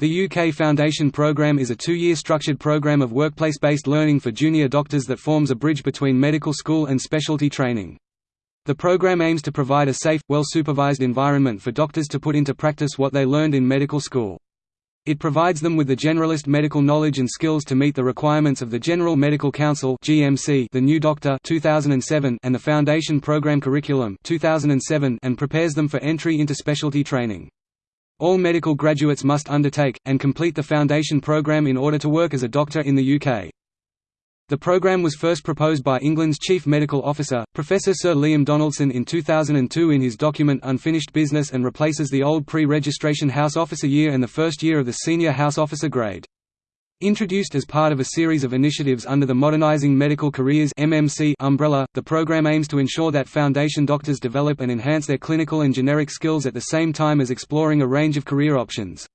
The UK Foundation Programme is a two-year structured programme of workplace-based learning for junior doctors that forms a bridge between medical school and specialty training. The program aims to provide a safe, well-supervised environment for doctors to put into practice what they learned in medical school. It provides them with the generalist medical knowledge and skills to meet the requirements of the General Medical Council (GMC), the New Doctor (2007), and the Foundation Program Curriculum (2007), and prepares them for entry into specialty training. All medical graduates must undertake, and complete the Foundation Programme in order to work as a doctor in the UK. The programme was first proposed by England's Chief Medical Officer, Professor Sir Liam Donaldson in 2002 in his document Unfinished Business and replaces the old pre-registration House Officer year and the first year of the Senior House Officer grade. Introduced as part of a series of initiatives under the Modernizing Medical Careers (MMC) umbrella, the program aims to ensure that foundation doctors develop and enhance their clinical and generic skills at the same time as exploring a range of career options.